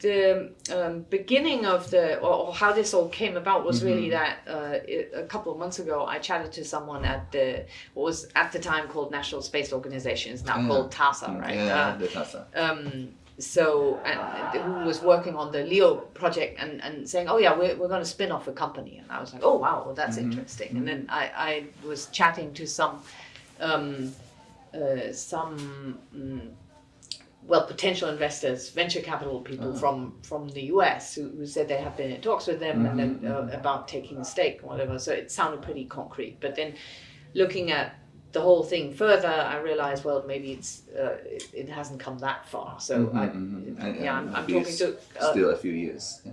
the um, beginning of the or, or how this all came about was really Mm-hmm. that uh, it, a couple of months ago I chatted to someone at the what was at the time called National Space Organization, it's now Yeah. called TASA, right? Mm, Yeah, Uh, the TASA. um, so and who was working on the Leo project and, and saying, oh yeah, we're, we're going to spin off a company, and I was like, oh wow, well, that's interesting. And then I, I was chatting to some um, uh, some mm, well potential investors, venture capital people from from the US who, who said they have been in talks with them and then uh, about taking a stake and whatever. So it sounded pretty concrete, but then looking at the whole thing further, I realized, well, maybe it's uh, it, it hasn't come that far. So I, mhm. And- yeah, I'm, I'm talking to uh, Still a few years. Yeah.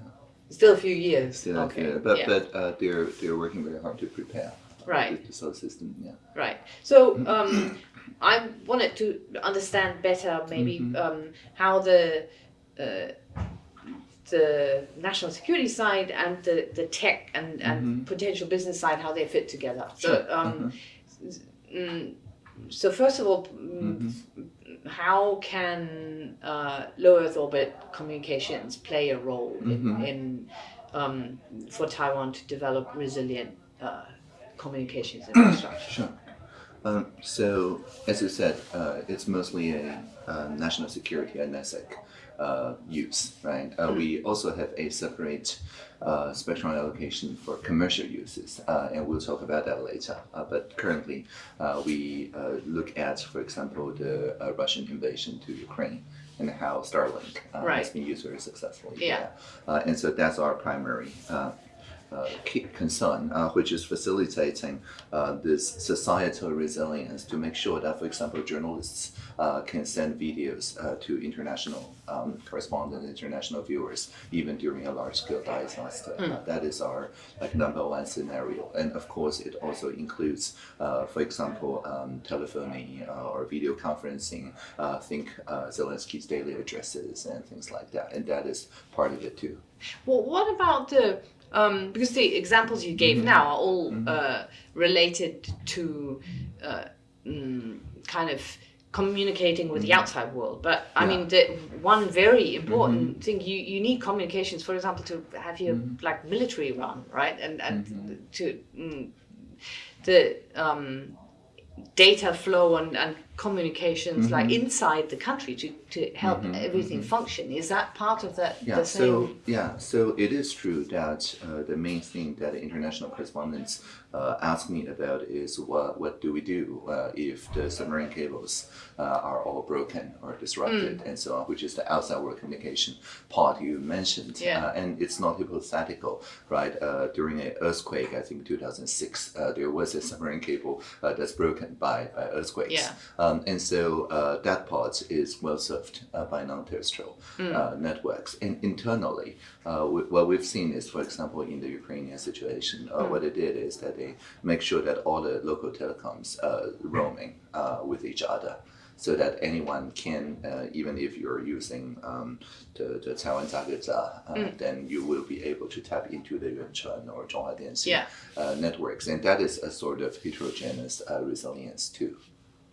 still a few years. Still a okay, few years. But yeah, but uh, they're they're working very hard to prepare. Right. The, the solar system. Yeah. right. So um, I wanted to understand better, maybe Mm-hmm. um, how the uh, the national security side and the, the tech and, and potential business side how they fit together. So Mm-hmm. Sure. um, mm, so first of all, mm, how can uh, low Earth orbit communications play a role in, in um, for Taiwan to develop resilient uh, communications infrastructure? Sure. Um, so, as you said, uh, it's mostly a uh, national security and NSEC uh, use, right? Uh, We also have a separate uh, spectrum allocation for commercial uses, uh, and we'll talk about that later. Uh, but currently, uh, we uh, look at, for example, the uh, Russian invasion to Ukraine and how Starlink uh, has been used very successfully. Yeah. Uh, and so that's our primary concern, uh, which is facilitating uh, this societal resilience to make sure that, for example, journalists uh, can send videos uh, to international um, correspondents, international viewers, even during a large-scale disaster. Uh, that is our like number one scenario, and of course, it also includes, uh, for example, um, telephoning uh, or video conferencing. Uh, think uh, Zelensky's daily addresses and things like that, and that is part of it too. Well, what about the um, because the examples you Mm-hmm. gave now are all uh, related to uh, mm, kind of communicating with the outside world. But I Mm-hmm. Yeah. mean, the one very important thing you, you need communications, for example, to have your Mm-hmm. like military run, right? And and to mm, the um, data flow and, and communications like Mm-hmm. inside the country to, to help everything function. Is that part of that Yeah, the same? so yeah, so it is true that uh, the main thing that international correspondents uh, ask me about is what what do we do uh, if the submarine cables uh, are all broken or disrupted and so on, which is the outside world communication part you mentioned. Yeah. Uh, and it's not hypothetical, right? Uh, during an earthquake, I think 2006, uh, there was a submarine cable uh, that's broken by, by earthquakes. Yeah. Um, and so uh, that part is well served uh, by non-terrestrial uh, networks. And internally, uh, we, what we've seen is, for example, in the Ukrainian situation, uh, what they did is that they make sure that all the local telecoms uh, roaming uh, with each other. So that anyone can, uh, even if you're using um, the, the Taiwan Dageda, uh, then you will be able to tap into the Yuanchuan or Zhonghua Dianxin Yeah. uh, networks. And that is a sort of heterogeneous uh, resilience too.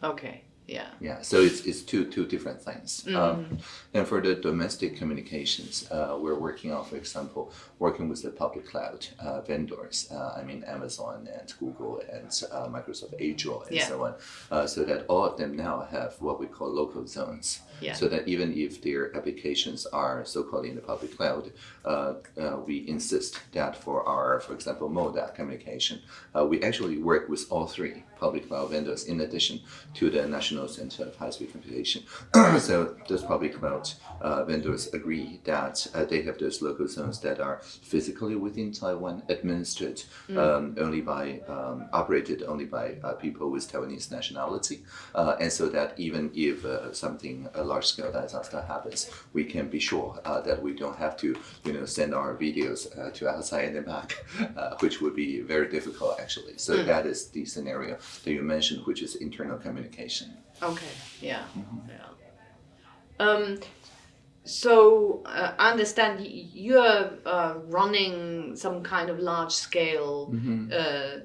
Okay. Yeah. Yeah, so it's, it's two two different things. Um, and for the domestic communications, uh, we're working on, for example, working with the public cloud uh, vendors. Uh, I mean, Amazon and Google and uh, Microsoft Azure and Yeah. so on, uh, so that all of them now have what we call local zones. Yeah. So that even if their applications are so-called in the public cloud, uh, uh, we insist that for our, for example, MODA communication, uh, we actually work with all three public cloud vendors in addition to the National Center of High-Speed Computation. so those public cloud uh, vendors agree that uh, they have those local zones that are physically within Taiwan, administered um, only by, um, operated only by uh, people with Taiwanese nationality, uh, and so that even if uh, something a large-scale disaster happens, we can be sure uh, that we don't have to, you know, send our videos uh, to outside and then back, uh, which would be very difficult actually. So that is the scenario that you mentioned, which is internal communication. Okay. Yeah. Mm-hmm. Yeah. Um. So uh, I understand you're uh, running some kind of large scale. Uh, uh,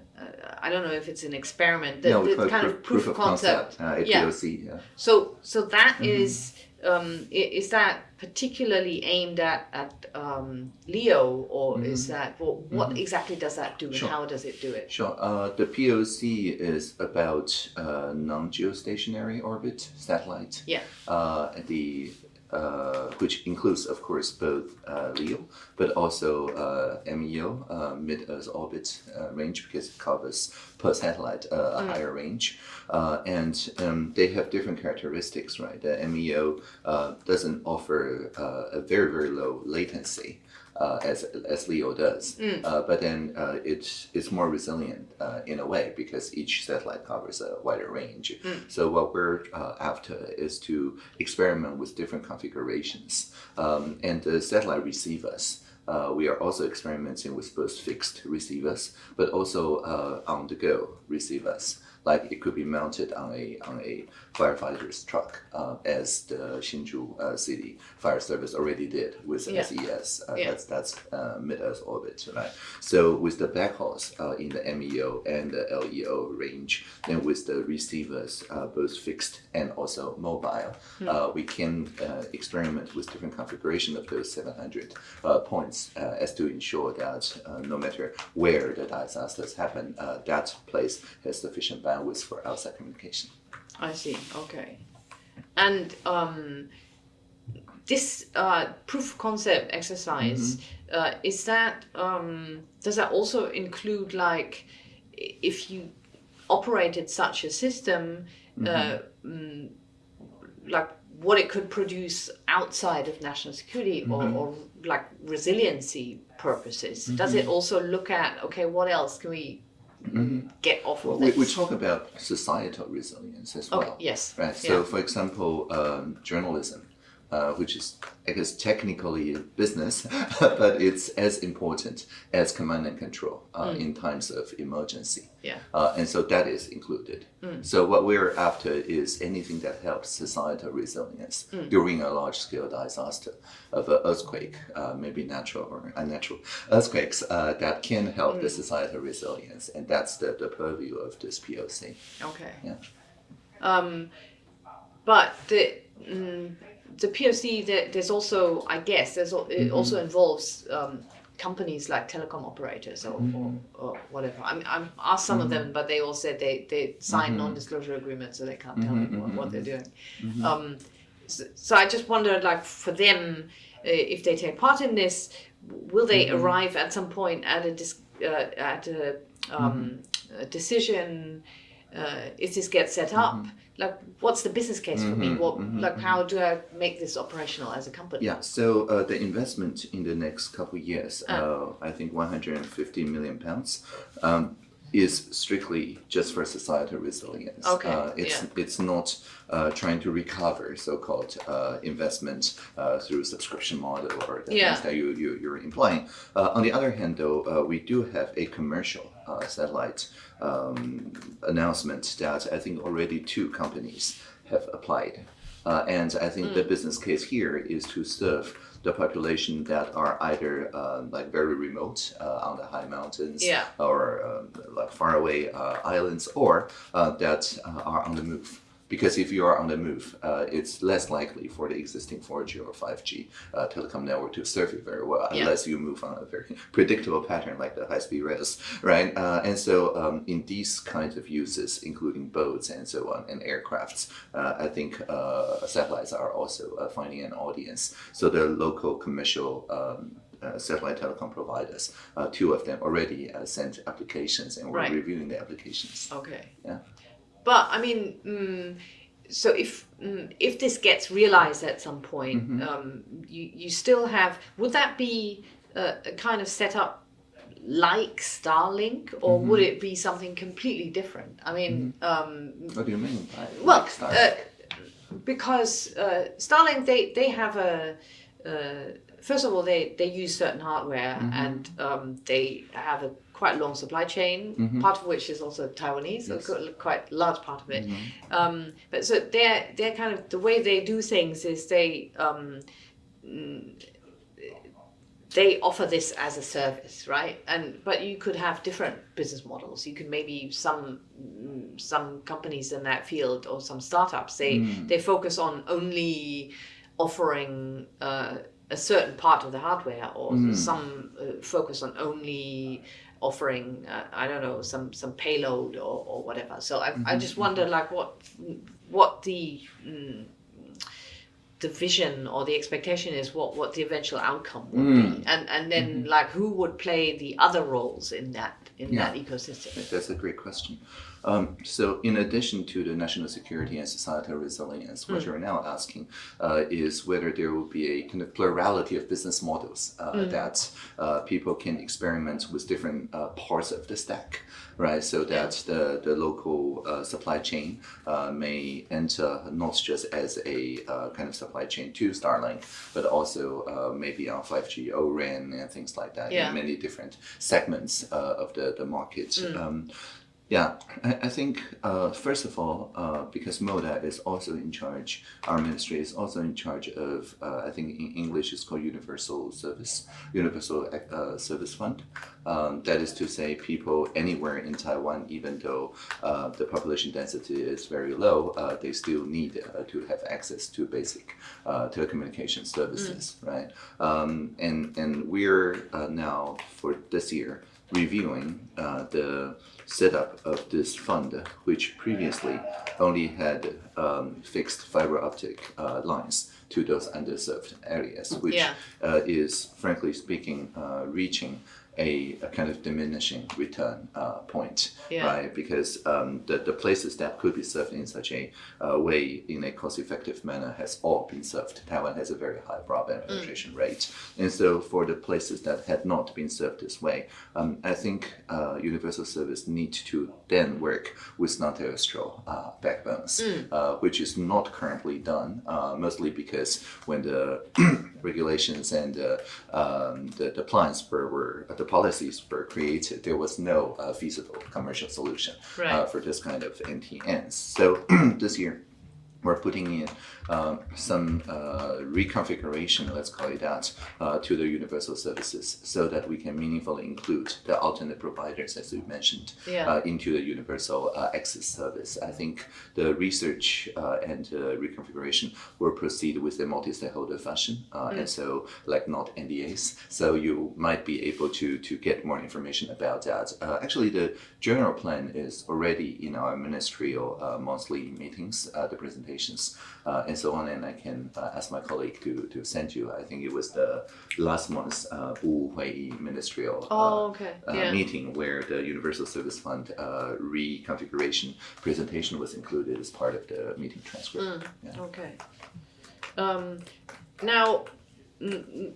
I don't know if it's an experiment. The, we the kind of proof, of concept. concept, uh, Yeah. Yeah. So so that Mm-hmm. is um, is that particularly aimed at at um, Leo, or is that well, what exactly does that do, and Sure. how does it do it? Sure. Uh, the POC is about uh, non-geostationary orbit satellite. Yeah. Uh, the uh, which includes, of course, both uh, LEO, but also uh, MEO, uh, mid-Earth orbit uh, range, because it covers per satellite uh, a higher range. Uh, and um, they have different characteristics, right? The MEO uh, doesn't offer uh, a very, very low latency uh, as as Leo does. Uh, but then uh, it is more resilient uh, in a way because each satellite covers a wider range. So what we're uh, after is to experiment with different configurations um, and the satellite receivers. Uh, we are also experimenting with both fixed receivers, but also uh, on-the-go receivers. Like it could be mounted on a on a firefighter's truck, uh, as the Hsinchu uh, City Fire Service already did with Yeah. SES. Uh, Yeah. That's that's uh, mid-Earth orbit, right? So with the backhauls uh, in the MEO and the LEO range, then with the receivers, uh, both fixed and also mobile, uh, we can uh, experiment with different configuration of those 700 uh, points uh, as to ensure that uh, no matter where the disasters happen, uh, that place has sufficient bandwidth for outside communication. I see. Okay, and um, this uh, proof concept exercise uh, is that um, does that also include like if you operated such a system, uh, mm, like what it could produce outside of national security or, or like resiliency purposes? Does it also look at okay, what else can we get off Well, of we, we talk about societal resilience as well. Okay, yes. Right. So, Yeah. for example, um, journalism, uh, which is, I guess, technically a business, but it's as important as command and control uh, in times of emergency. Mm. Yeah. Mm. Uh, and so that is included. So what we're after is anything that helps societal resilience Mm. during a large-scale disaster of an earthquake, uh, maybe natural or unnatural earthquakes that can help Mm. the societal resilience, and that's the, the purview of this POC. Okay. Yeah. Um, but the mm, the POC there, there's also I guess there's it also involves um, companies like telecom operators or, or, or whatever. I mean, I'm asked some of them, but they all said they they sign non-disclosure agreements, so they can't tell me what, what they're doing. Um, so, so I just wondered, like for them, uh, if they take part in this, will they arrive at some point at a uh, at a, um, a decision? Uh, if this gets set up, like what's the business case for me? What like how do I make this operational as a company? Yeah, so uh, the investment in the next couple of years, uh, I think 150 million pounds, um, is strictly just for societal resilience. Okay, Uh, it's yeah. it's not uh, trying to recover so-called uh, investment uh, through subscription model or the Yeah. things that you, you you're implying. Uh, on the other hand, though, uh, we do have a commercial uh, satellite um, announcement that I think already two companies have applied. Uh, and I think Hmm. the business case here is to serve the population that are either uh, like very remote uh, on the high mountains Yeah. or um, like faraway uh, islands or uh, that uh, are on the move. Because if you are on the move, uh, it's less likely for the existing 4G or 5G uh, telecom network to serve you very well, Yeah. unless you move on a very predictable pattern like the high-speed rails, right? Uh, and so, um, in these kinds of uses, including boats and so on, and aircrafts, uh, I think uh, satellites are also uh, finding an audience. So the local commercial um, uh, satellite telecom providers, uh, two of them already uh, sent applications, and we're Right. reviewing the applications. Okay. Yeah. But I mean, mm, so if mm, if this gets realized at some point, Mm-hmm. um, you you still have. Would that be a, a kind of setup like Starlink, or Mm-hmm. would it be something completely different? I mean, um, What do you mean by well, like uh, because uh, Starlink they they have a. Uh, First of all, they, they use certain hardware Mm-hmm. and um, they have a quite long supply chain, part of which is also Taiwanese. Yes. qu- quite large part of it. Mm-hmm. Um, but so they're they're kind of the way they do things is they um, mm, they offer this as a service, right? And but you could have different business models. You could maybe some mm, some companies in that field or some startups they Mm. they focus on only offering uh, a certain part of the hardware or Mm. some uh, focus on only offering uh, I don't know some some payload or, or whatever. So I, I Mm-hmm, just wonder like what what the mm, the vision or the expectation is what what the eventual outcome would Mm. be and and then like who would play the other roles in that in Yeah. that ecosystem. That's a great question. Um, so, in addition to the national security and societal resilience, what you're now asking uh, is whether there will be a kind of plurality of business models uh, that uh, people can experiment with different uh, parts of the stack, right? So that the, the local uh, supply chain uh, may enter not just as a uh, kind of supply chain to Starlink, but also uh, maybe on 5G O-RAN and things like that Yeah. in many different segments uh, of the, the market. Um, yeah, I, I think uh, first of all, uh, because MODA is also in charge, our ministry is also in charge of, uh, I think in English it's called Universal Service, Universal uh, Service Fund. Um, that is to say, people anywhere in Taiwan, even though uh, the population density is very low, uh, they still need uh, to have access to basic uh, telecommunication services, right? Um, and and we're uh, now for this year reviewing uh, the setup of this fund, which previously only had um, fixed fiber optic uh, lines to those underserved areas, which Yeah. uh, is, frankly speaking, uh, reaching a, a kind of diminishing return uh, point, Yeah. right? Because um, the, the places that could be served in such a uh, way in a cost-effective manner has all been served. Taiwan has a very high broadband penetration rate, and so for the places that had not been served this way, um, I think uh, universal service need to then work with non-terrestrial uh, backbones, uh, which is not currently done, uh, mostly because when the regulations and uh, um, the, the plans were, were the policies were created, there was no uh, feasible commercial solution uh, Right. for this kind of NTNs. So this year, we're putting in um, some uh, reconfiguration, let's call it that, uh, to the universal services so that we can meaningfully include the alternate providers, as you mentioned, Yeah. uh, into the universal uh, access service. I think the research uh, and uh, reconfiguration will proceed with a multi-stakeholder fashion, uh, and so like not NDAs. So you might be able to to get more information about that. Uh, actually, the general plan is already in our ministerial uh, monthly meetings, uh, the presentations, uh, and so on. And I can uh, ask my colleague to to send you. I think it was the last month's uh, Bu Hui ministerial. uh, Oh, okay. uh, Yeah. meeting where the Universal Service Fund uh, reconfiguration presentation was included as part of the meeting transcript. Mm. Yeah. Okay. Um, now, mm, mm,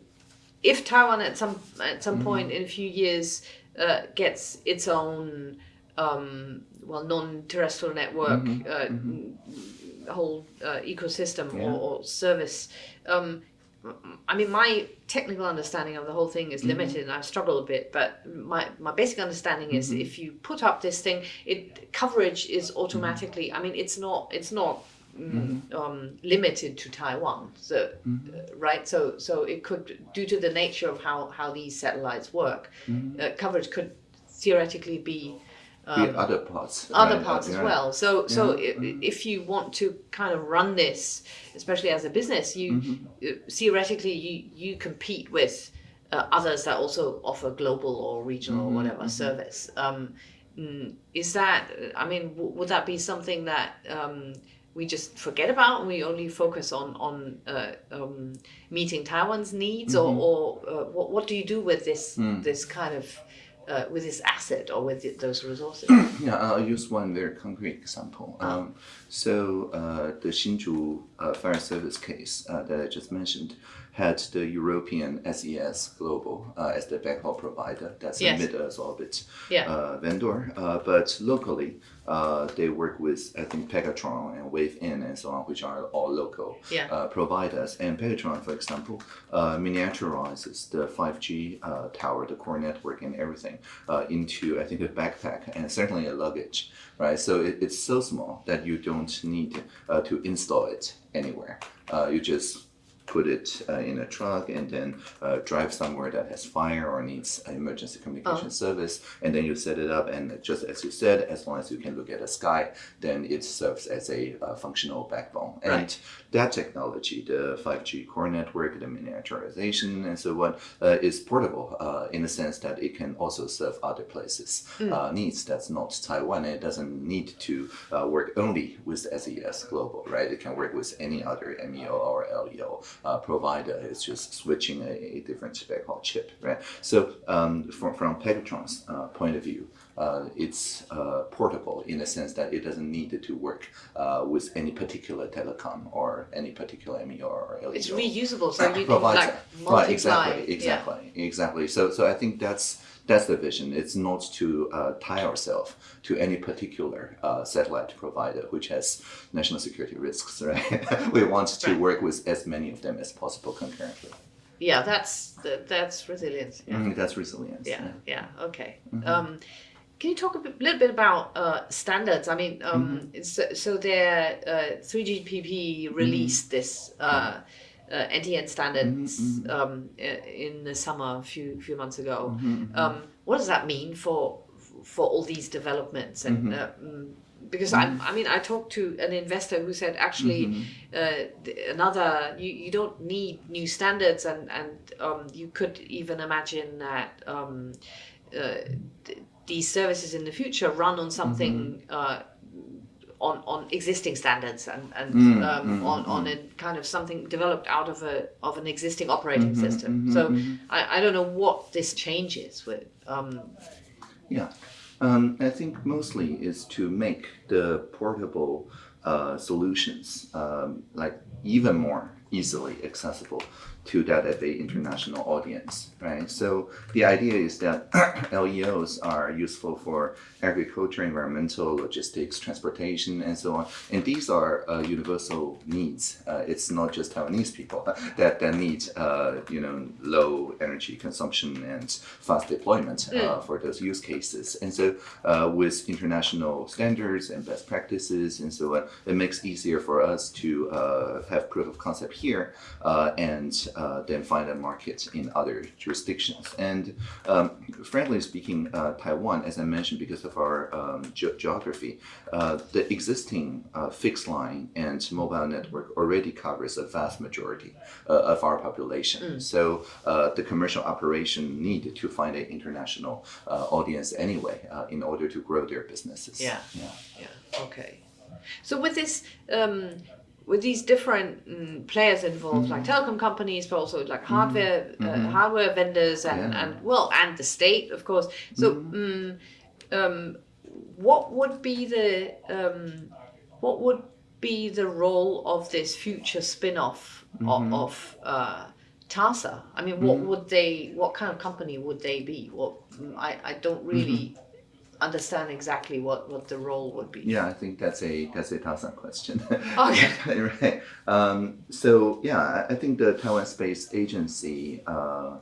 if Taiwan at some at some point in a few years uh, gets its own um, well non-terrestrial network uh, mm, whole uh, ecosystem Yeah. or, or service. Um, I mean, my technical understanding of the whole thing is limited, and I struggle a bit. But my, my basic understanding is, if you put up this thing, it coverage is automatically. I mean, it's not it's not mm, um, limited to Taiwan. So uh, right, so so it could, due to the nature of how how these satellites work, uh, coverage could theoretically be the other parts. other right, parts uh, as yeah. well. So so Yeah. i if you want to kind of run this, especially as a business, you uh, theoretically you you compete with uh, others that also offer global or regional or whatever service. Um, mm, is that? I mean, w- would that be something that? Um, we just forget about and we only focus on on uh, um, meeting Taiwan's needs, or, or uh, what what do you do with this this kind of uh, with this asset or with those resources? Yeah, I'll use one very concrete example. Um, so uh, the Hsinchu uh, fire service case uh, that I just mentioned had the European SES Global uh, as the backhaul provider. That's Yes. a mid-Earth orbit Yeah. uh, vendor. Uh, but locally, uh, they work with I think Pegatron and WaveIn and so on, which are all local Yeah. uh, providers. And Pegatron, for example, uh, miniaturizes the 5G uh, tower, the core network, and everything uh, into I think a backpack and certainly a luggage, right? So it, it's so small that you don't need uh, to install it anywhere. Uh, you just put it uh, in a truck and then uh, drive somewhere that has fire or needs an emergency communication service, and then you set it up, and just as you said, as long as you can look at the sky, then it serves as a uh, functional backbone. And that technology, the 5G core network, the miniaturization, and so on, uh, is portable uh, in the sense that it can also serve other places' uh, needs. That's not Taiwan. It doesn't need to uh, work only with SES Global, right? It can work with any other MEO or LEO uh, provider. It's just switching a, a different spec or chip, right? So um, from, from Pegatron's uh, point of view, uh, it's uh, portable in the sense that it doesn't need to work uh, with any particular telecom or any particular MEO or LEO. It's reusable, so you can like multiply. Right, exactly, Yeah. exactly, exactly. So, so I think that's that's the vision. It's not to uh, tie ourselves to any particular uh, satellite provider, which has national security risks, right? we want to Right. work with as many of them as possible concurrently. Yeah, that's that's resilience. Yeah. Mm, that's resilience. Yeah, yeah, okay. Mm-hmm. Um, can you talk a bit, little bit about uh, standards? I mean, um, Mm-hmm. so, so their uh, 3GPP released this uh, uh, NTN standards Mm-hmm, um, in the summer a few few months ago. Mm-hmm, Um, what does that mean for for all these developments? And Mm-hmm. uh, mm, because I, I mean, I talked to an investor who said actually Mm-hmm. uh, another you, you don't need new standards and and um, you could even imagine that um, uh, th- these services in the future run on something Mm-hmm. uh, on on existing standards and and Mm, um, mm, on on a kind of something developed out of a of an existing operating Mm-hmm, system. so I, I don't know what this changes with. Um, Yeah, um, I think mostly is to make the portable uh, solutions um, like even more easily accessible to that of a international audience, right? So the idea is that LEOs are useful for agriculture, environmental, logistics, transportation, and so on. And these are uh, universal needs. Uh, it's not just Taiwanese people that, that need, uh, you know, low energy consumption and fast deployment uh, for those use cases. And so uh, with international standards and best practices and so on, it makes easier for us to uh, have proof of concept here uh, and uh, then find a market in other jurisdictions. And um, frankly speaking, uh, Taiwan, as I mentioned, because of our um, ge- geography, uh, the existing uh, fixed line and mobile network already covers a vast majority uh, of our population. So uh, the commercial operation need to find an international uh, audience anyway uh, in order to grow their businesses. Yeah. yeah. Yeah. Okay. So with this, um, with these different mm, players involved, like Mm-hmm. telecom companies, but also like hardware, uh, hardware vendors, and, Yeah. and well, and the state, of course. So, Mm-hmm. mm, um, what would be the um, what would be the role of this future spin-off Mm-hmm. of, of uh, TASA? I mean, what would they? What kind of company would they be? What mm, I I don't really understand exactly what what the role would be. Yeah, I think that's a that's a TASA question. Okay. right. Um, so yeah, I- think the Taiwan Space Agency uh,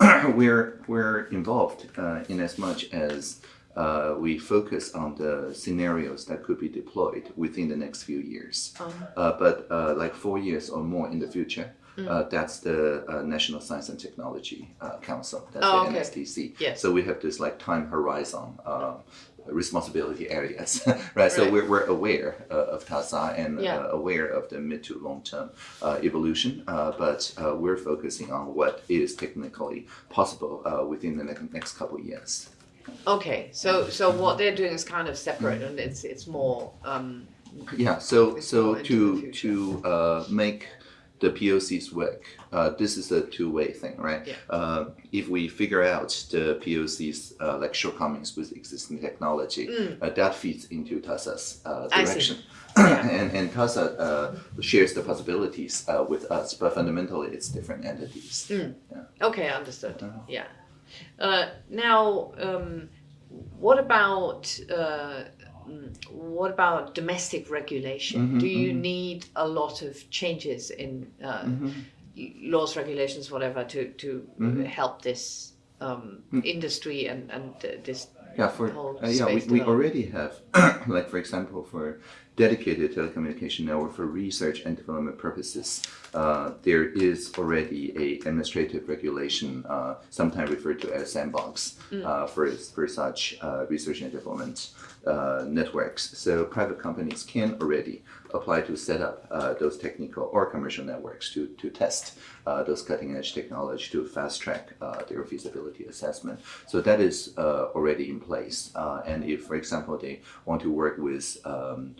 we're we're involved uh, in as much as uh, we focus on the scenarios that could be deployed within the next few years. Um, Uh, but uh, like four years or more in the future, uh, that's the uh, National Science and Technology uh, Council. That's Oh, the okay. NSTC. Yes. So we have this like time horizon. Um, responsibility areas, right? So we're, we're aware uh, of TASA and Yeah. uh, aware of the mid to long term uh, evolution, uh, but uh, we're focusing on what is technically possible uh, within the next, next couple of years. Okay, so so what they're doing is kind of separate, and it's it's more. Um, Yeah, so so to to uh, make the POCs work, uh, this is a two-way thing, right? Yeah. Uh, if we figure out the POCs uh, like shortcomings with existing technology, uh, that feeds into TASA's uh, Mm. Direction. Yeah. and and TASA uh, shares the possibilities uh, with us, but fundamentally it's different entities. Mm. Yeah. okay, understood. Yeah. Uh, now, um, what about uh, mm, what about domestic regulation? Mhm, Do you need a lot of changes in uh, Mm-hmm. laws, regulations, whatever, to to Mhm. help this um, industry and and uh, this Yeah, for uh, yeah, we, we already have, like for example, for dedicated telecommunication network for research and development purposes. Uh, there is already a administrative regulation, uh, sometimes referred to as sandbox, uh, for for such uh, research and development uh, networks. So private companies can already apply to set up uh, those technical or commercial networks to to test uh, those cutting edge technology to fast track uh, their feasibility assessment. So that is uh, already in place. Uh, and if, for example, they want to work with um,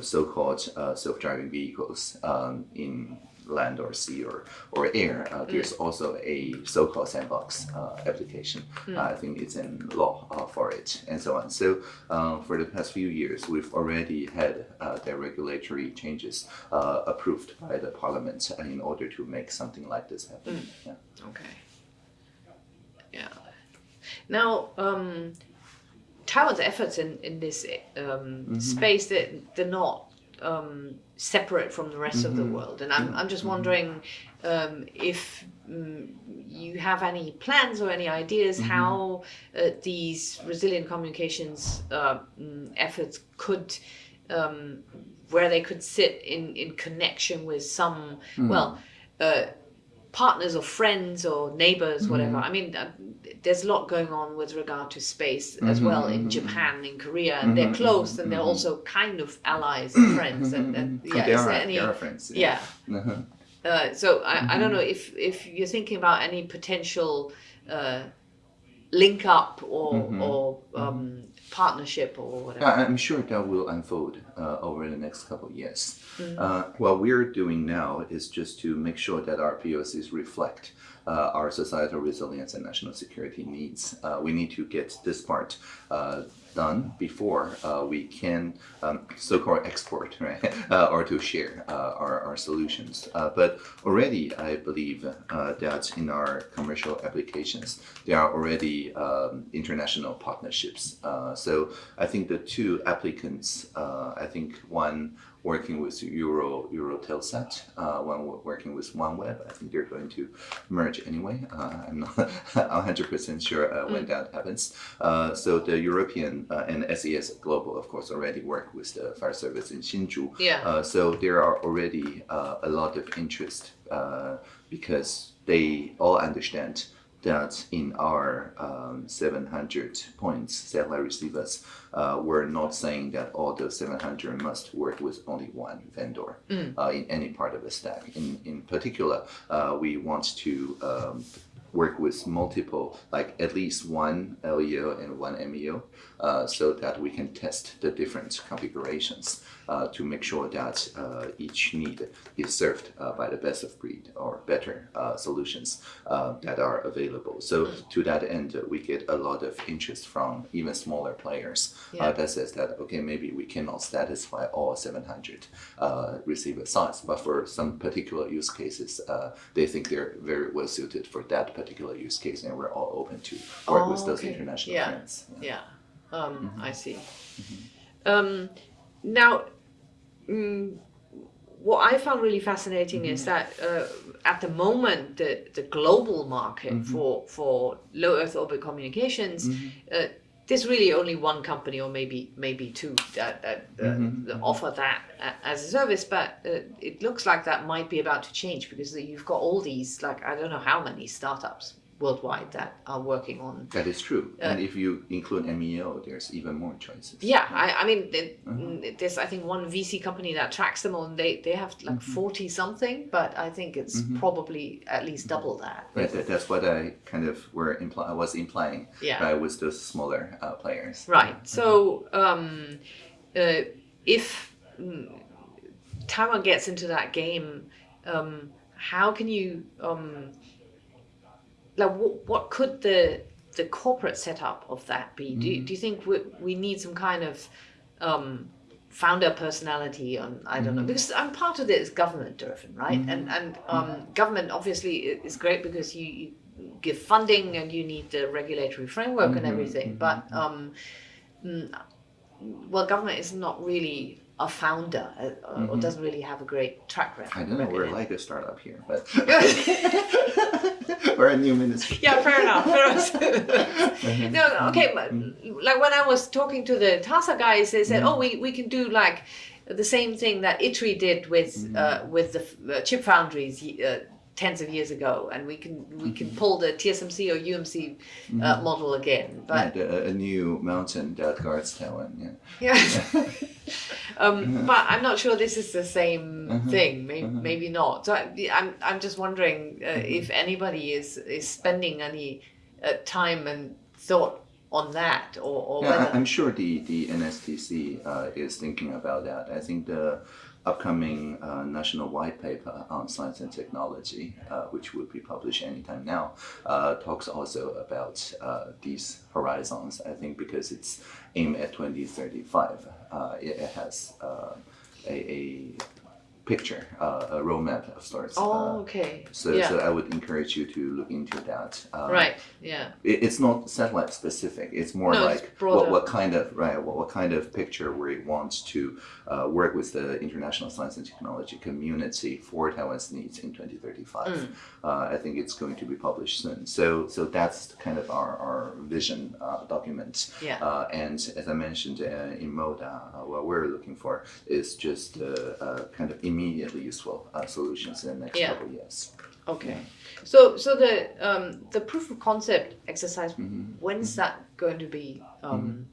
so-called self-driving vehicles um, in land or sea or, or air, uh, there's also a so-called sandbox uh, application. Uh, I think it's in law uh, for it and so on. So uh, for the past few years, we've already had uh, the regulatory changes uh, approved by the parliament in order to make something like this happen. Yeah. Okay. Yeah. Now, um, Taiwan's efforts in, in this um, space that they're not um, separate from the rest of the world, and I'm I'm just wondering um, if mm, you have any plans or any ideas how uh, these resilient communications uh, mm, efforts could. Um, where they could sit in, in connection with some well uh, partners or friends or neighbors, whatever. I mean, uh, there's a lot going on with regard to space as well in Japan, in Korea, and they're close and they're also kind of allies and friends. And, and yeah, they are, there any? they are friends. Yeah. Uh-huh. Uh, so I, I don't know if if you're thinking about any potential uh, link up or or um, partnership or whatever. I- I'm sure that will unfold uh, over the next couple of years. Uh, what we're doing now is just to make sure that our POCs reflect uh, our societal resilience and national security needs. Uh, we need to get this part uh, done before uh, we can um, so-called export, right, uh, or to share uh, our, our solutions. Uh, but already, I believe uh, that in our commercial applications, there are already um, international partnerships. So I think the two applicants, I think one working with Euro Eutelsat, uh, wo- working with OneWeb. I think they're going to merge anyway. Uh, I'm not 100% sure uh, when that happens. Uh, so the European uh, and SES Global, of course, already work with the fire service in Hsinchu. Yeah. Uh, so there are already uh, a lot of interest uh, because they all understand that in our um, 700 points satellite receivers, uh, we're not saying that all those 700 must work with only one vendor uh, in any part of the stack. In, in particular, uh, we want to um, work with multiple, like at least one LEO and one MEO, so that we can test the different configurations uh, to make sure that uh, each need is served uh, by the best of breed or better uh, solutions uh, that are available. So to that end, uh, we get a lot of interest from even smaller players Yeah. uh, that says that okay, maybe we cannot satisfy all 700 uh, receiver size, but for some particular use cases, uh, they think they're very well suited for that particular use case, and we're all open to work with Oh, those okay. international Yeah. friends. Yeah, um, Mm-hmm. I see. Um, now, mm, what I found really fascinating is Mm-hmm. that uh, at the moment, the, the global market Mm-hmm. for, for low Earth orbit communications, uh, there's really only one company or maybe maybe two that, that, uh, Mm-hmm. that offer that as a service, but uh, it looks like that might be about to change because you've got all these like I don't know how many startups worldwide that are working on That is true. and if you include MEO, there's even more choices. Yeah, I, I mean, the- Mm-hmm. there's I think one VC company that tracks them all, and they they have like Mm-hmm. forty something, but I think it's probably at least double that. Right, that, that's what I kind of were imply, I was implying Yeah. right, with those smaller uh, players. Right. So, um, uh, if mm, Taiwan gets into that game, um, how can you um, like what, what could the the corporate setup of that be? Do, you, do you think we, we need some kind of um, founder personality on I don't know because I'm part of it is government driven, right? And and um, government obviously is great because you, you give funding and you need the regulatory framework and everything, but um, mm, well, government is not really a founder uh, or doesn't really have a great track record. I don't know, we're like a startup here, but we're a new ministry. yeah, fair enough. Fair enough. no, no, okay, but like when I was talking to the TASA guys, they said, "Oh, we, we can do like the same thing that ITRI did with Mm-hmm. uh, with the uh, chip foundries uh, tens of years ago, and we can we can Mm-hmm. pull the TSMC or UMC uh, model again. But a, a new mountain that guards Taiwan. Yeah. yeah. um, but I'm not sure this is the same thing. Maybe, maybe not. So I, I'm I'm just wondering uh, Mm-hmm. if anybody is is spending any uh, time and thought on that, or, or Yeah, whether I'm sure the, the NSTC uh, is thinking about that. I think the upcoming uh, national white paper on science and technology, uh, which will be published anytime now, uh, talks also about uh, these horizons. I think because it's aimed at 2035, uh, it, it has uh, a, a picture, uh, a roadmap of sorts. Oh, Uh, okay. so, yeah. so I would encourage you to look into that. Uh, right. Yeah. it, it's not satellite specific. It's more No, like broader. what, what kind of right what, what kind of picture we want to uh, work with the international science and technology community for Taiwan's needs in 2035. Mm. Uh, I think it's going to be published soon. So so that's kind of our, our vision uh, document. Yeah. Uh, and as I mentioned uh, in MODA, uh, what we're looking for is just uh, uh, kind of immediately useful uh, solutions in the next Yeah. couple of years. Okay. So so the um, the proof of concept exercise, Mm-hmm. when's that going to be um,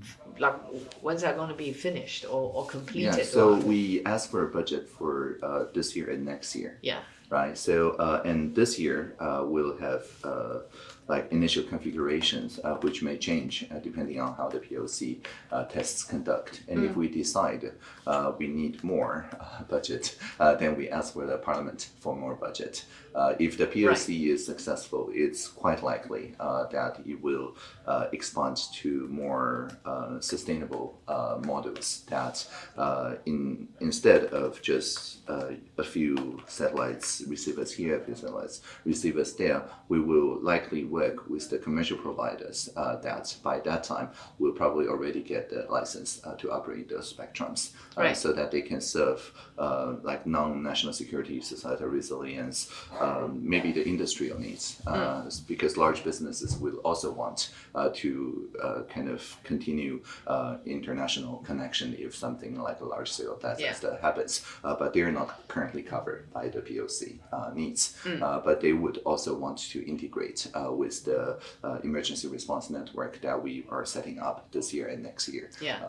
f- like when's that going to be finished or, or completed? Yeah, so or- we asked for a budget for uh, this year and next year, yeah. right? So, uh, and this year uh, we'll have uh, like initial configurations, uh, which may change uh, depending on how the POC uh, tests conduct. And if we decide uh, we need more uh, budget, uh, then we ask for the parliament for more budget. Uh, if the POC is successful, it's quite likely uh, that it will uh, expand to more uh, sustainable uh, models that uh, in, instead of just uh, a few satellites receivers here, a few satellites receivers there, we will likely work with the commercial providers uh, that by that time will probably already get the license uh, to operate those spectrums Right. so that they can serve uh, like non-national security, societal resilience, um, maybe the industrial needs, uh, because large businesses will also want to uh, kind of continue uh, international connection if something like a large scale disaster happens, uh, but they're not currently covered by the POC uh, needs. Uh, but they would also want to integrate uh, with the uh, emergency response network that we are setting up this year and next year Yeah.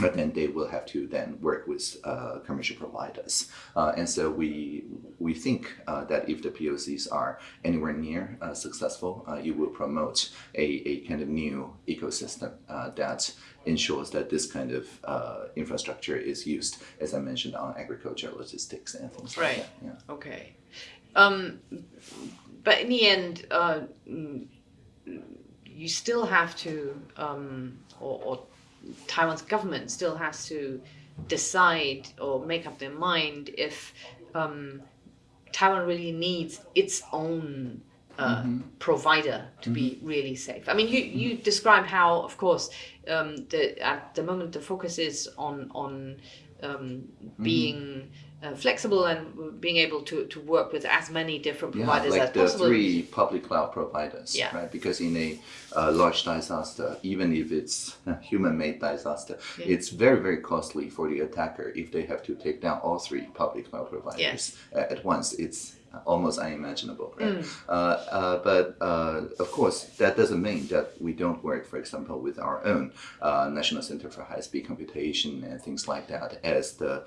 But then they will have to then work with uh, commercial providers. Uh, and so we we think uh, that if the POCs are anywhere near uh, successful, uh, it will promote a, a kind of new ecosystem uh, that ensures that this kind of uh, infrastructure is used, as I mentioned, on agriculture, logistics, and things Right. like that. Yeah. Okay. Um, but in the end, you still have to, um, or, or Taiwan's government still has to decide or make up their mind if um, Taiwan really needs its own uh, provider to be really safe. I mean, you, you describe how, of course, um, the, at the moment the focus is on on um, being uh, flexible and being able to, to work with as many different providers Yeah, like as the possible. three public cloud providers, Yeah. right? Because in a uh, large disaster, even if it's a human-made disaster, it's very, very costly for the attacker if they have to take down all three public cloud providers at once. It's almost unimaginable, right? Mm. Uh, uh, but uh, of course, that doesn't mean that we don't work, for example, with our own uh, National Center for High-Speed Computation and things like that as the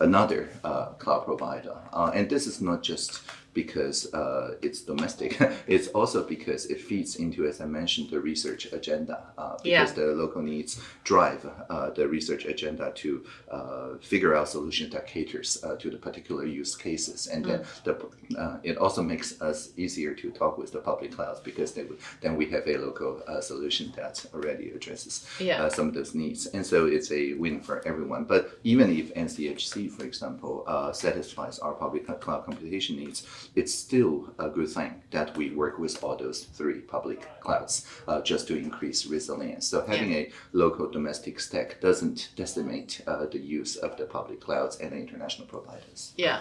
another uh, cloud provider. Uh, and this is not just because uh, it's domestic. it's also because it feeds into, as I mentioned, the research agenda. Uh, because Yeah. the local needs drive uh, the research agenda to uh, figure out solutions that caters uh, to the particular use cases. And then the, uh, it also makes us easier to talk with the public clouds because they, then we have a local uh, solution that already addresses Yeah. uh, some of those needs. And so it's a win for everyone. But even if NCHC, for example, uh, satisfies our public cloud computation needs, it's still a good thing that we work with all those three public clouds uh, just to increase resilience. So having a local domestic stack doesn't decimate uh, the use of the public clouds and the international providers. Yeah.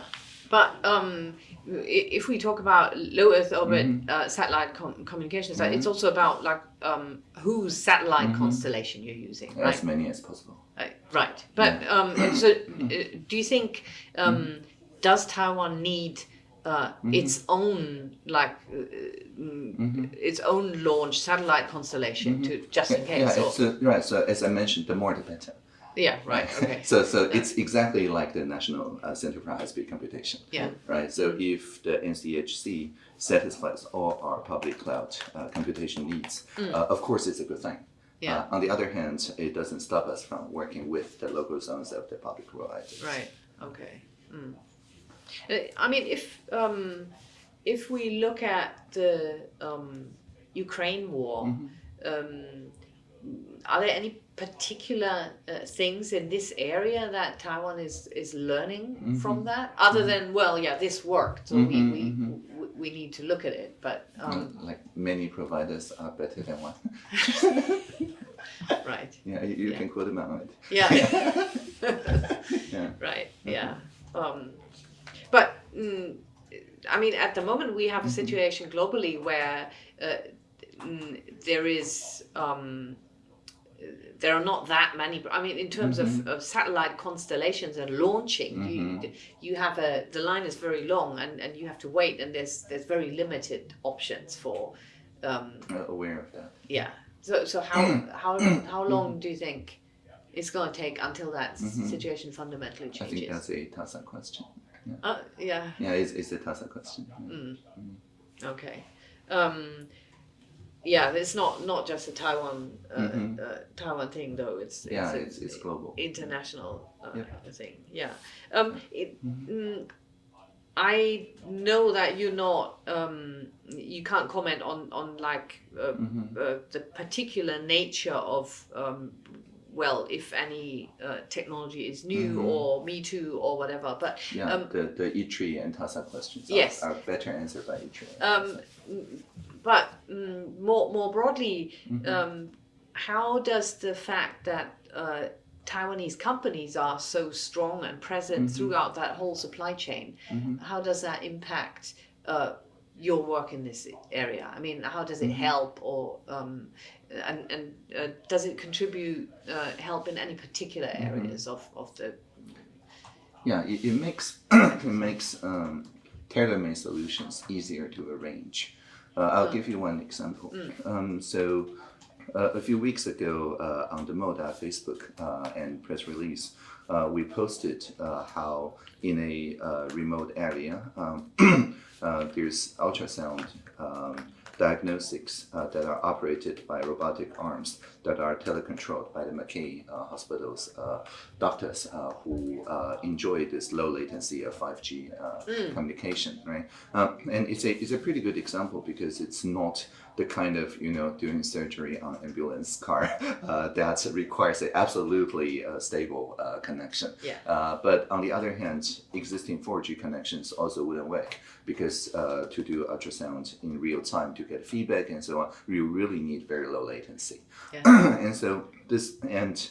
But um, if we talk about low Earth orbit Mm-hmm. uh, satellite com- communications, uh it's also about like um, whose satellite Mm-hmm. constellation you're using, As right? many as possible. Right. Right. But um, so, uh, do you think um, Mm-hmm. does Taiwan need uh, its own like uh, mm, its own launch satellite constellation to just in. Yeah, case? it's, uh, right. So as I mentioned, the more the better. yeah. Right. Okay. So, so it's exactly like the National uh, Center for High-Speed Computation. Yeah. Right. So if the NCHC satisfies all our public cloud uh, computation needs, uh, of course, it's a good thing. Mm. Yeah. On the other hand, it doesn't stop us from working with the local zones of the public providers. Right. Okay. Mm. Uh, I mean, if um, if we look at the um, Ukraine war, um, are there any particular uh, things in this area that Taiwan is is learning from that? Other than well, yeah, this worked, so we, we, we we need to look at it. But um, Uh, like many providers are better than one. right, yeah, you, you Yeah. can quote them on it. yeah. Yeah. Right. Yeah. Mm, I mean, at the moment, we have a situation globally where uh, mm, there is. Um, there are not that many. I mean, in terms of, of satellite constellations and launching, you you have a the line is very long, and, and you have to wait, and there's there's very limited options for. Um, Uh, aware of that. yeah. So so how how how long do you think it's going to take until that situation fundamentally changes? I think that's a TASA question. Uh, yeah. Yeah, it's, it's a TASA question. Okay. Um, yeah, it's not not just a Taiwan uh, uh, Taiwan thing though. It's, it's Yeah, it's, it's global. international uh, Yeah. thing. Yeah. Um, it, mm, I know that you're not. Um, you can't comment on on like uh, uh, the particular nature of. Um, well, if any uh, technology is new or Me Too or whatever, but Yeah, um, the, the E3 and TASA questions Yes. are, are better answered by E3. Um, mm, but mm, more more broadly, Mm-hmm. um, how does the fact that uh, Taiwanese companies are so strong and present Mm-hmm. throughout that whole supply chain, how does that impact uh, your work in this area? I mean, how does it Mm-hmm. help, or um, and and uh, does it contribute uh, help in any particular Mm-hmm. areas of, of the Yeah, it, it makes it makes um, tailor-made solutions easier to arrange. Uh, I'll give you one example. Um, so uh, a few weeks ago uh, on the Moda Facebook uh, and press release, uh, we posted uh, how in a uh, remote area um, there's ultrasound um, diagnostics uh, that are operated by robotic arms that are telecontrolled by the Mackay uh, Hospital's uh, doctors uh, who uh, enjoy this low latency of 5G uh, communication, right? Um, and it's a, it's a pretty good example because it's not the kind of, you know, doing surgery on ambulance car uh, that requires an absolutely uh, stable uh, connection. Yeah. Uh, but on the other hand, existing 4G connections also wouldn't work because uh, to do ultrasound in real time to get feedback and so on, you really need very low latency. Yeah. and so this and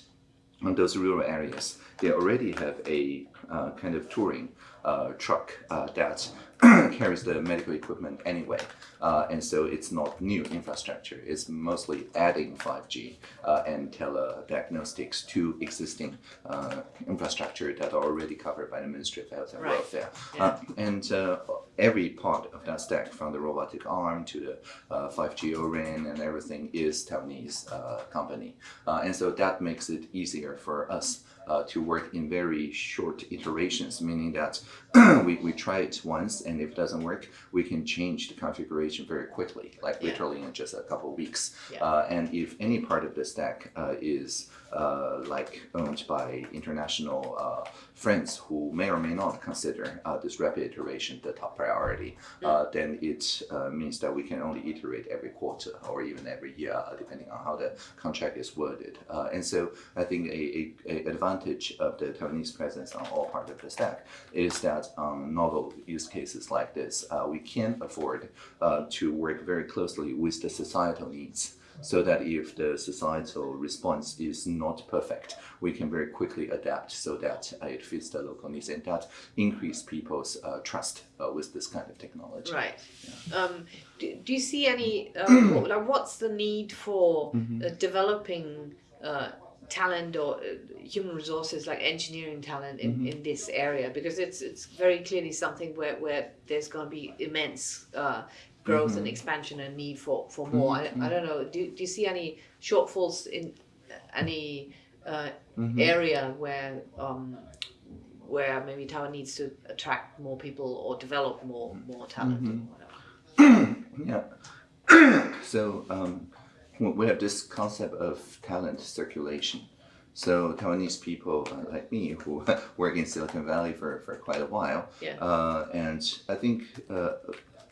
on those rural areas, they already have a uh, kind of touring uh, truck uh, that carries the medical equipment anyway. Uh, and so it's not new infrastructure. It's mostly adding 5G uh, and telediagnostics to existing uh, infrastructure that are already covered by the Ministry of Health and Right. Welfare. Uh, and uh, every part of that stack, from the robotic arm to the uh, 5G O-RAN and everything, is Taiwanese uh, company. Uh, and so that makes it easier for us uh, to work in very short iterations, meaning that we, we try it once, and if it doesn't work, we can change the configuration very quickly, like Yeah. literally in just a couple weeks. Yeah. Uh, and if any part of the stack uh, is uh, like owned by international uh, friends who may or may not consider uh, this rapid iteration the top priority, uh, then it uh, means that we can only iterate every quarter or even every year, depending on how the contract is worded. Uh, and so I think a, a, a advantage of the Taiwanese presence on all parts of the stack is that on novel use cases like this, uh, we can afford uh, to work very closely with the societal needs so that if the societal response is not perfect, we can very quickly adapt so that uh, it fits the local needs and that increase people's uh, trust uh, with this kind of technology. Right. Um, do, do you see any? Um, like, what's the need for uh, developing uh, talent or uh, human resources like engineering talent in, in this area? Because it's it's very clearly something where, where there's going to be immense uh, growth and expansion and need for, for more. I, I don't know. Do, do you see any shortfalls in any uh, area where um, where maybe Taiwan needs to attract more people or develop more more talent whatever? Yeah. so um, we have this concept of talent circulation. So Taiwanese people uh, like me who work in Silicon Valley for, for quite a while, Yeah. uh, and I think uh,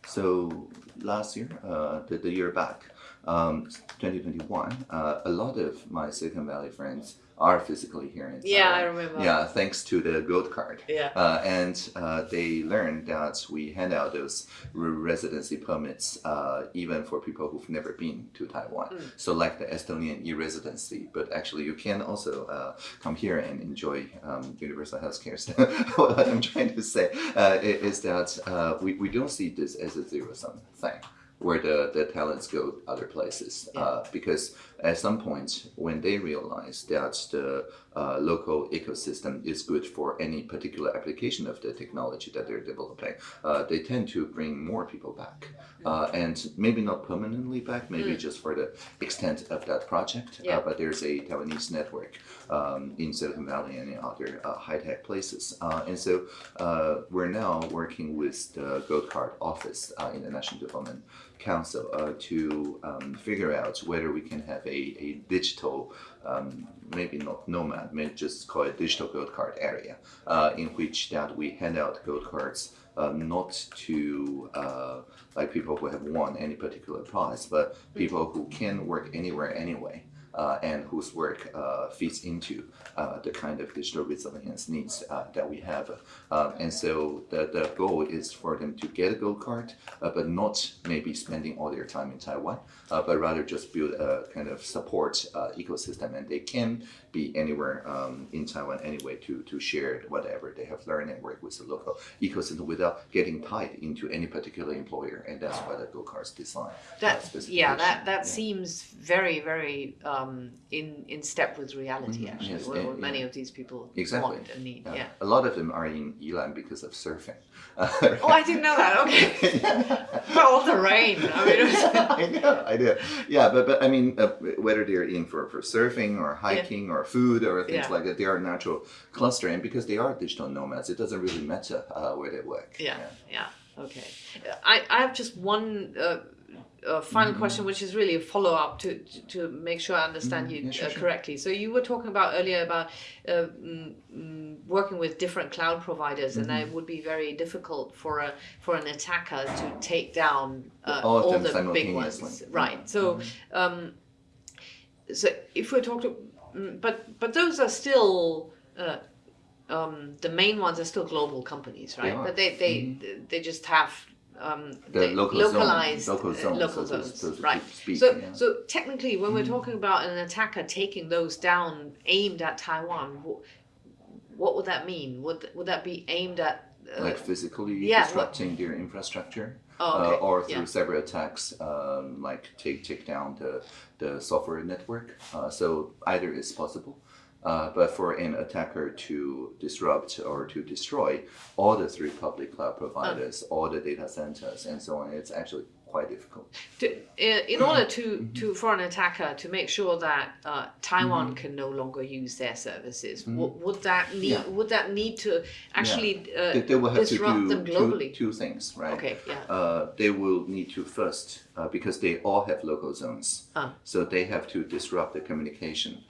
so. Last year, uh, the, the year back, um, 2021, uh, a lot of my Silicon Valley friends are physically here in Taiwan. Yeah, I remember. Yeah, thanks to the Gold Card. Yeah. Uh, and uh, they learned that we hand out those residency permits uh, even for people who've never been to Taiwan. Mm. So, like the Estonian e-residency, but actually you can also uh, come here and enjoy um, universal healthcare. So what I'm trying to say uh, is that uh, we, we don't see this as a zero sum thing. Where the, the talents go other places, uh, because at some point when they realize that the uh, local ecosystem is good for any particular application of the technology that they're developing, uh, they tend to bring more people back. Uh, and maybe not permanently back, maybe just for the extent of that project. Yeah. Uh, but there's a Taiwanese network um, in Silicon Valley and in other uh, high tech places. Uh, and so uh, we're now working with the Gold Card office uh, in the National Development Council uh, to um, figure out whether we can have a, a digital, um, maybe not nomad, maybe just call it digital gold card area, uh, in which that we hand out gold cards uh, not to uh, like people who have won any particular prize, but people who can work anywhere anyway. Uh, and whose work uh, fits into uh, the kind of digital resilience needs uh, that we have. Um, and so the, the goal is for them to get a gold card, uh, but not maybe spending all their time in Taiwan, uh, but rather just build a kind of support uh, ecosystem. And they can be anywhere um, in Taiwan anyway to, to share whatever they have learned and work with the local ecosystem without getting tied into any particular employer. And that's why the gold cards design. uh, That yeah, that that Yeah. seems very very um, in in step with reality actually. Mm-hmm. Yes, what, and- what many yeah. of these people Exactly. want and need. Yeah. Yeah. A lot of them are in Yilan because of surfing. Oh, I didn't know that. Okay. but all the rain. I mean, was, I know, I know. Yeah, but but I mean, uh, whether they're in for, for surfing or hiking or food or things Yeah. like that, they are natural cluster, and because they are digital nomads, it doesn't really matter uh, where they work. yeah, yeah. Okay. I I have just one. Uh, uh, final Mm-hmm. question, which is really a follow up to, to to make sure I understand you Yeah, sure, uh, sure. correctly. So you were talking about earlier about uh, mm, mm, working with different cloud providers, and Mm-hmm. that it would be very difficult for a for an attacker to take down uh, All them the big ones, right? So, um, so if we're talking, mm, but but those are still. Uh, um, the main ones are still global companies, right? Mm-hmm. But they they they just have um, The they local zone- localized local uh, zones, local so zones, so to right? speak, so yeah. So technically, when we're talking about an attacker taking those down, aimed at Taiwan, what, what would that mean? Would would that be aimed at? Uh, Like physically yeah, what- disrupting their infrastructure, Oh, okay, uh, or through yeah. cyber attacks, um, like take take down the the software network. Uh, so either is possible. Uh, but for an attacker to disrupt or to destroy all the three public cloud providers, all the data centers, and so on, it's actually quite difficult. to, in order to, Mm-hmm. to for an attacker to make sure that uh, Taiwan can no longer use their services, w- would that need. Yeah. would that need to actually uh, They, they will have to disrupt do them globally? two things, right? Okay, yeah. Uh, they will need to first, uh, because they all have local zones, Ah. so they have to disrupt the communication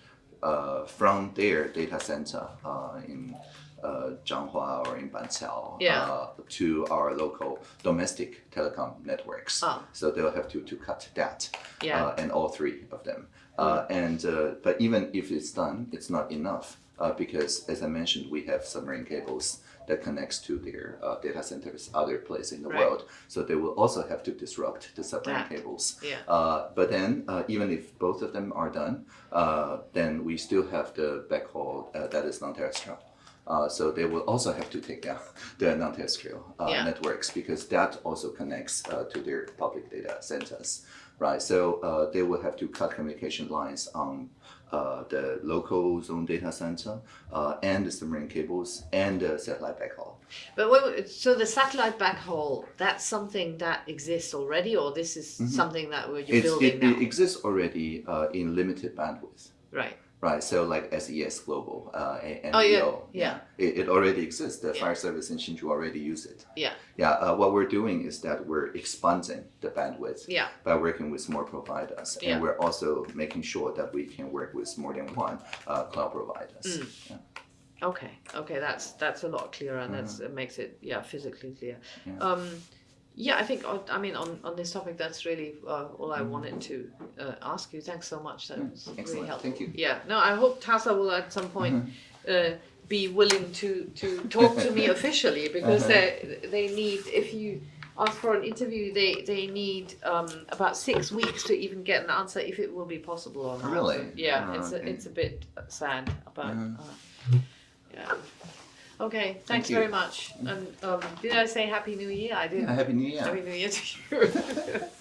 uh, from their data center uh, in uh, Changhua or in Banqiao Yeah. uh, to our local domestic telecom networks. Ah. So they'll have to, to cut that, Yeah. Uh, and all three of them. Uh, and uh, but even if it's done, it's not enough uh, because, as I mentioned, we have submarine cables that connects to their uh, data centers other place in the Right. world. So they will also have to disrupt the submarine That. cables. Yeah. Uh, but then, uh, even if both of them are done, uh, then we still have the backhaul uh, that is non-terrestrial. Uh, so they will also have to take down the non-terrestrial uh, Yeah. networks because that also connects uh, to their public data centers, right? So uh, they will have to cut communication lines on uh, the local zone data center uh, and the submarine cables and the satellite backhaul. But wait, so the satellite backhaul, that's something that exists already, or this is something that we're, building it, now? it exists already uh, in limited bandwidth. right. Right, so like SES Global uh, and Oh, yeah, yeah. it, it already exists. The Yeah. fire service in Hsinchu already use it. Yeah. Yeah, uh, what we're doing is that we're expanding the bandwidth Yeah. by working with more providers, and we're also making sure that we can work with more than one uh, cloud providers. Mm. Yeah. Okay. Okay. That's that's a lot clearer, and that's it makes it yeah physically clear. Um, yeah, I think I mean on, on this topic, that's really uh, all I wanted to uh, ask you. Thanks so much. That was really helpful. Thank you. Yeah. No, I hope TASA will at some point uh, be willing to to talk to me officially because they they need if you ask for an interview they they need um, about six weeks to even get an answer if it will be possible or not. Really? Yeah. Oh, it's okay. a, it's a bit sad about. Mhm. Uh, yeah. Okay. Thanks you. very much. And um, did I say Happy New Year? I did. Yeah, Happy New Year. Happy New Year to you.